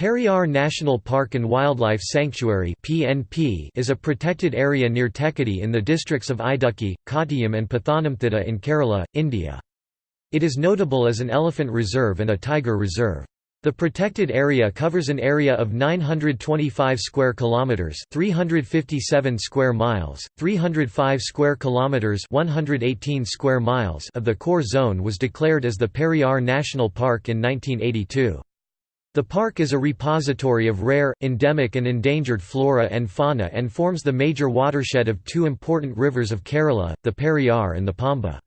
Periyar National Park and Wildlife Sanctuary is a protected area near Thekkady in the districts of Idukki, Kottayam and Pathanamthitta in Kerala, India. It is notable as an elephant reserve and a tiger reserve. The protected area covers an area of 925 square kilometers, 357 square miles, 305 square kilometers, 118 square miles of the core zone was declared as the Periyar National Park in 1982. The park is a repository of rare, endemic and endangered flora and fauna and forms the major watershed of two important rivers of Kerala, the Periyar and the Pamba.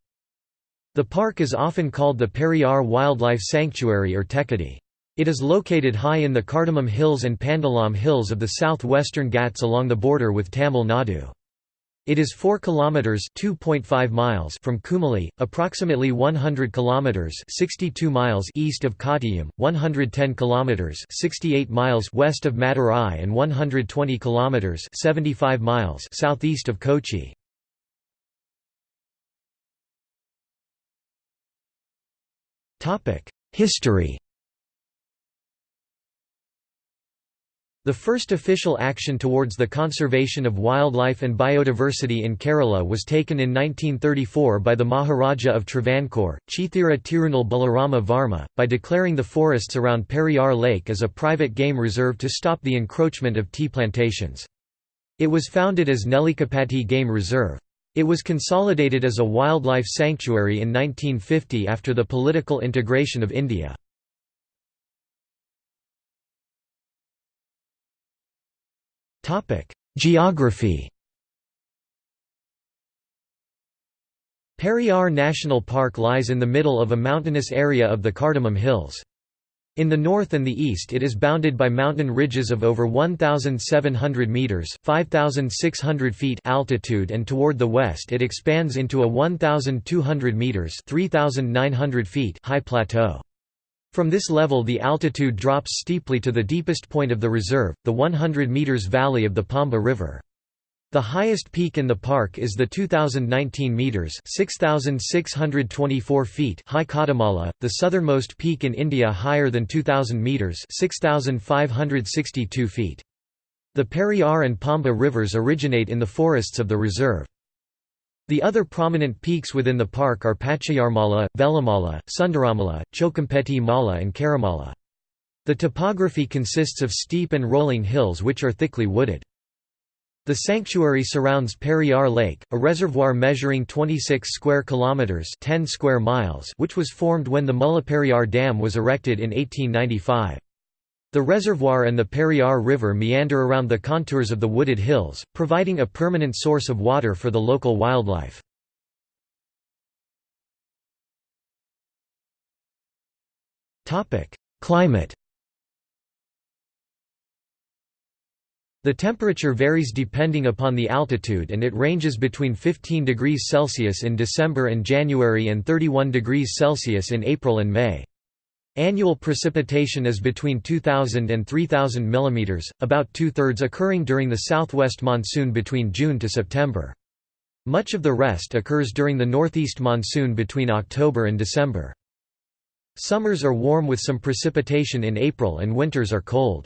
The park is often called the Periyar Wildlife Sanctuary or Thekkady. It is located high in the Cardamom Hills and Pandalam Hills of the southwestern Ghats along the border with Tamil Nadu. It is 4 kilometers (2.5 miles) from Kumily, approximately 100 kilometers (62 miles) east of Kottayam, 110 kilometers (68 miles) west of Madurai and 120 kilometers (75 miles) southeast of Kochi. Topic: History The first official action towards the conservation of wildlife and biodiversity in Kerala was taken in 1934 by the Maharaja of Travancore, Chithira Tirunal Balarama Varma, by declaring the forests around Periyar Lake as a private game reserve to stop the encroachment of tea plantations. It was founded as Nellikkampatty Game Reserve. It was consolidated as a wildlife sanctuary in 1950 after the political integration of India. Geography Periyar National Park lies in the middle of a mountainous area of the Cardamom Hills. In the north and the east it is bounded by mountain ridges of over 1,700 metres 5,600 feet altitude and toward the west it expands into a 1,200 metres 3,900 feet high plateau. From this level the altitude drops steeply to the deepest point of the reserve, the 100 metres valley of the Pamba River. The highest peak in the park is the 2019 meters (6624 feet) high Kodamala, the southernmost peak in India higher than 2000 meters (6562 feet). The Periyar and Pamba rivers originate in the forests of the reserve. The other prominent peaks within the park are Pachayarmala, Velamala, Sundaramala, Chokampeti Mala and Karamala. The topography consists of steep and rolling hills which are thickly wooded. The sanctuary surrounds Periyar Lake, a reservoir measuring 26 square kilometers, 10 square miles, which was formed when the Mullaperiyar Dam was erected in 1895. The reservoir and the Periyar River meander around the contours of the wooded hills, providing a permanent source of water for the local wildlife. Climate The temperature varies depending upon the altitude and it ranges between 15 degrees Celsius in December and January and 31 degrees Celsius in April and May. Annual precipitation is between 2,000 and 3,000 mm, about two-thirds occurring during the southwest monsoon between June to September. Much of the rest occurs during the northeast monsoon between October and December. Summers are warm with some precipitation in April and winters are cold.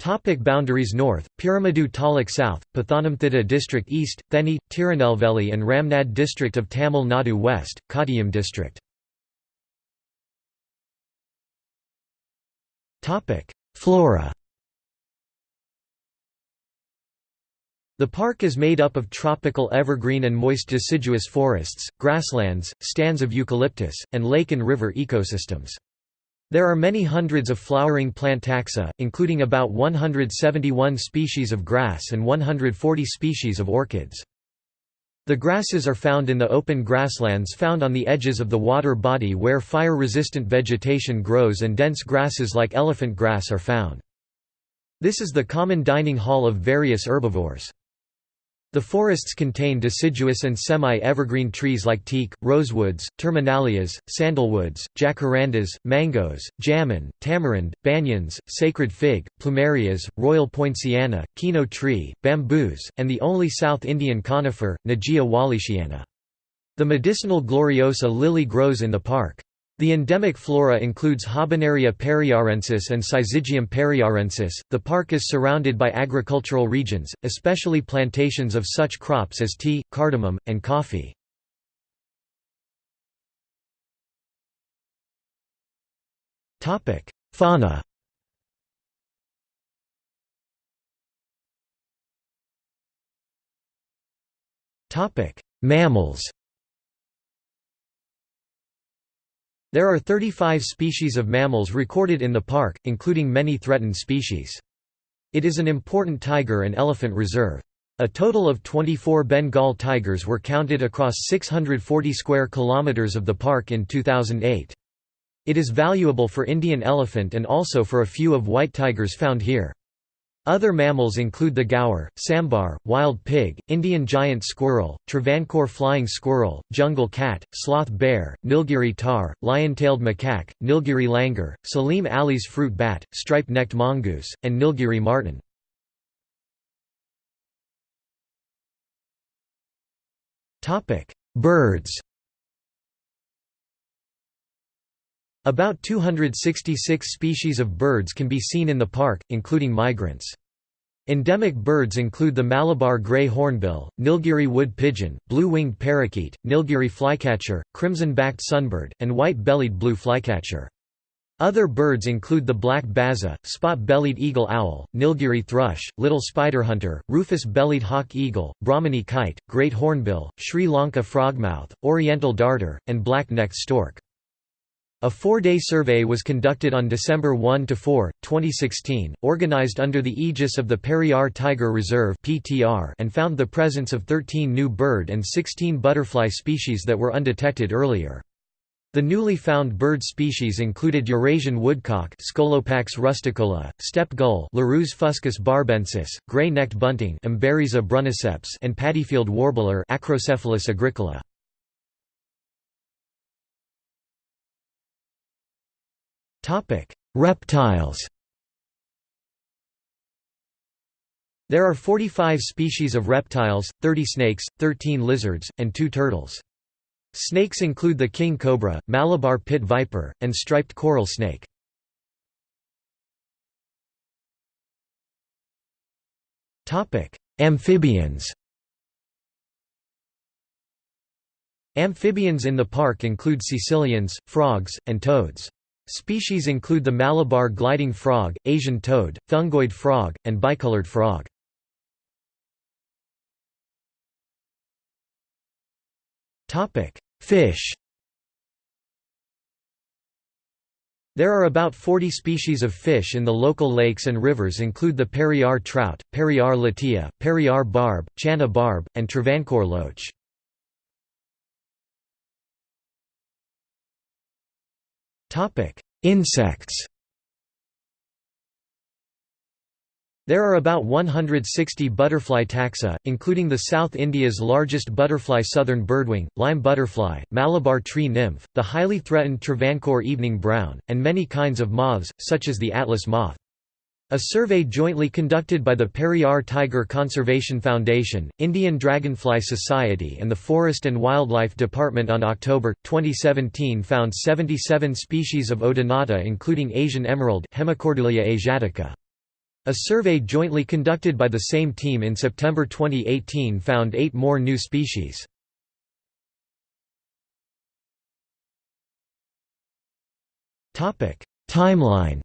Topic boundaries North, Peermade Taluk South, Pathanamthitta District East, Theni, Tirunelveli and Ramnad District of Tamil Nadu West, Kottayam District Flora The park is made up of tropical evergreen and moist deciduous forests, grasslands, stands of eucalyptus, and lake and river ecosystems. There are many hundreds of flowering plant taxa, including about 171 species of grass and 140 species of orchids. The grasses are found in the open grasslands found on the edges of the water body where fire-resistant vegetation grows and dense grasses like elephant grass are found. This is the common dining hall of various herbivores. The forests contain deciduous and semi-evergreen trees like teak, rosewoods, terminalias, sandalwoods, jacarandas, mangoes, jamun, tamarind, banyans, sacred fig, plumerias, royal poinciana, kino tree, bamboos, and the only South Indian conifer, Nageia wallichiana. The medicinal gloriosa lily grows in the park. The endemic flora includes Habenaria periyarensis and Syzygium periyarensis. The park is surrounded by agricultural regions, especially plantations of such crops as tea, cardamom, and coffee. Topic: Fauna. Topic: Mammals. There are 35 species of mammals recorded in the park, including many threatened species. It is an important tiger and elephant reserve. A total of 24 Bengal tigers were counted across 640 square kilometers of the park in 2008. It is valuable for Indian elephant and also for a few of white tigers found here. Other mammals include the gaur, sambar, wild pig, Indian giant squirrel, Travancore flying squirrel, jungle cat, sloth bear, Nilgiri tahr, lion-tailed macaque, Nilgiri langur, Salim Ali's fruit bat, striped-necked mongoose, and Nilgiri marten. Birds About 266 species of birds can be seen in the park, including migrants. Endemic birds include the Malabar grey hornbill, Nilgiri wood pigeon, blue-winged parakeet, Nilgiri flycatcher, crimson-backed sunbird, and white-bellied blue flycatcher. Other birds include the black baza, spot-bellied eagle owl, Nilgiri thrush, little spiderhunter, rufous-bellied hawk eagle, Brahminy kite, great hornbill, Sri Lanka frogmouth, oriental darter, and black-necked stork. A four-day survey was conducted on December 1–4, 2016, organized under the aegis of the Periyar Tiger Reserve and found the presence of 13 new bird and 16 butterfly species that were undetected earlier. The newly found bird species included Eurasian woodcock Scolopax rusticola, steppe gull Larus fuscus barabensis, gray-necked bunting and paddyfield warbler Acrocephalus agricola. Topic: Reptiles. There are 45 species of reptiles, 30 snakes, 13 lizards, and 2 turtles. Snakes include the king cobra, Malabar pit viper, and striped coral snake. Amphibians Amphibians in the park include caecilians, frogs, and toads. Species include the Malabar gliding frog, Asian toad, fungoid frog, and bicolored frog. Fish There are about 40 species of fish in the local lakes and rivers include the Periyar trout, Periyar latia, Periyar barb, Channa barb, and Travancore loach. Insects There are about 160 butterfly taxa, including the South India's largest butterfly southern birdwing, lime butterfly, Malabar tree nymph, the highly threatened Travancore evening brown, and many kinds of moths, such as the atlas moth. A survey jointly conducted by the Periyar Tiger Conservation Foundation, Indian Dragonfly Society and the Forest and Wildlife Department on October, 2017 found 77 species of Odonata including Asian emerald Hemicordulia asiatica. A survey jointly conducted by the same team in September 2018 found eight more new species. Timeline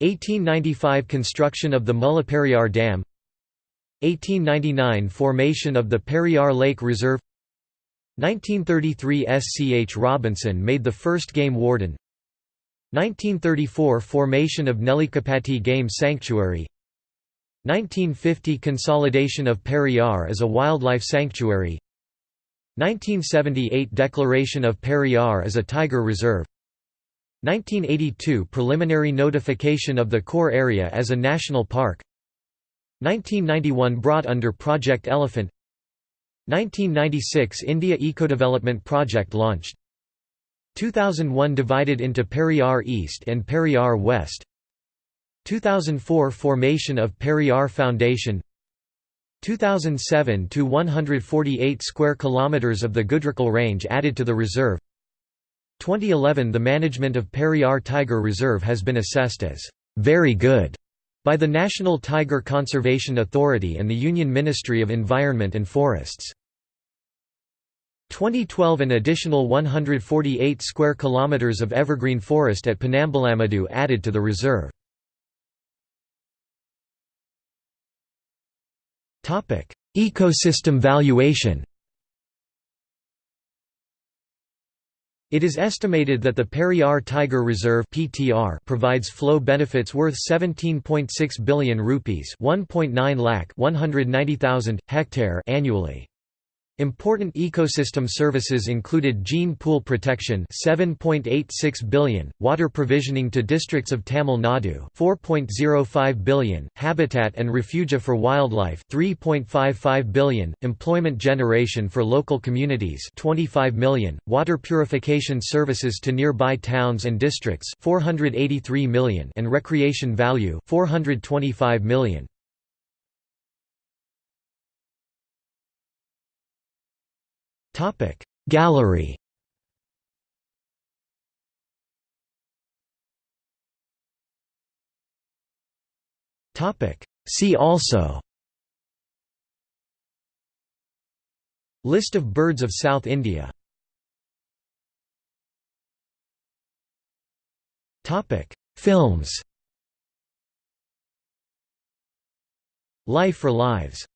1895 – Construction of the Mullaperiyar Dam 1899 – Formation of the Periyar Lake Reserve 1933 – S. C. H. Robinson made the first game warden 1934 – Formation of Nellikkampatty Game Sanctuary 1950 – Consolidation of Periyar as a wildlife sanctuary 1978 – Declaration of Periyar as a tiger reserve 1982 – Preliminary notification of the core area as a national park. 1991 – Brought under Project Elephant. 1996 – India Ecodevelopment Project launched. 2001 – Divided into Periyar East and Periyar West. 2004 – Formation of Periyar Foundation. 2007 to 148 square kilometers of the Goodrickal Range added to the reserve 2011 The management of Periyar Tiger Reserve has been assessed as very good by the National Tiger Conservation Authority and the Union Ministry of Environment and Forests. 2012 An additional 148 square kilometers of evergreen forest at Panambalamadu added to the reserve. Ecosystem valuation It is estimated that the Periyar Tiger Reserve (PTR) provides flow benefits worth 17.6 billion rupees, 1.9 lakh 190,000 hectare annually. Important ecosystem services included gene pool protection 7.86 billion, water provisioning to districts of Tamil Nadu 4.05 billion, habitat and refugia for wildlife 3.55 billion, employment generation for local communities 25 million, water purification services to nearby towns and districts 483 million and recreation value 425 million. Gallery. See also. List of birds of South India. Films. Life for Lives